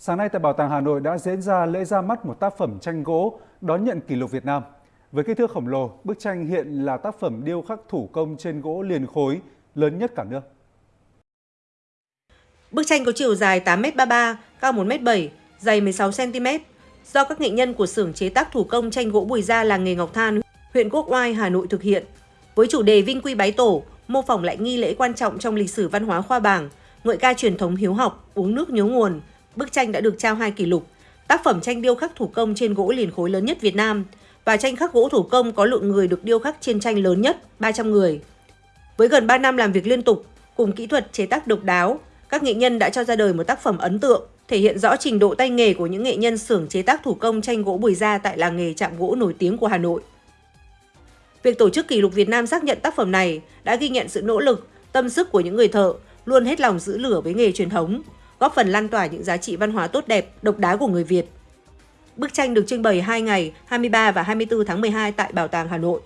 Sáng nay tại Bảo tàng Hà Nội đã diễn ra lễ ra mắt một tác phẩm tranh gỗ đón nhận kỷ lục Việt Nam. Với kích thước khổng lồ, bức tranh hiện là tác phẩm điêu khắc thủ công trên gỗ liền khối lớn nhất cả nước. Bức tranh có chiều dài 8m33, cao 1m7, dày 16cm, do các nghệ nhân của xưởng chế tác thủ công tranh gỗ Bùi Gia làng nghề Ngọc Than, huyện Quốc Oai, Hà Nội thực hiện. Với chủ đề Vinh Quy Bái Tổ, mô phỏng lại nghi lễ quan trọng trong lịch sử văn hóa khoa bảng, ngợi ca truyền thống hiếu học, uống nước nhớ nguồn, bức tranh đã được trao hai kỷ lục, tác phẩm tranh điêu khắc thủ công trên gỗ liền khối lớn nhất Việt Nam và tranh khắc gỗ thủ công có lượng người được điêu khắc trên tranh lớn nhất, 300 người. Với gần 3 năm làm việc liên tục, cùng kỹ thuật chế tác độc đáo, các nghệ nhân đã cho ra đời một tác phẩm ấn tượng, thể hiện rõ trình độ tay nghề của những nghệ nhân xưởng chế tác thủ công tranh gỗ Bùi Gia tại làng nghề chạm gỗ nổi tiếng của Hà Nội. Việc tổ chức kỷ lục Việt Nam xác nhận tác phẩm này đã ghi nhận sự nỗ lực, tâm sức của những người thợ luôn hết lòng giữ lửa với nghề truyền thống, góp phần lan tỏa những giá trị văn hóa tốt đẹp, độc đáo của người Việt. Bức tranh được trưng bày 2 ngày 23 và 24 tháng 12 tại Bảo tàng Hà Nội.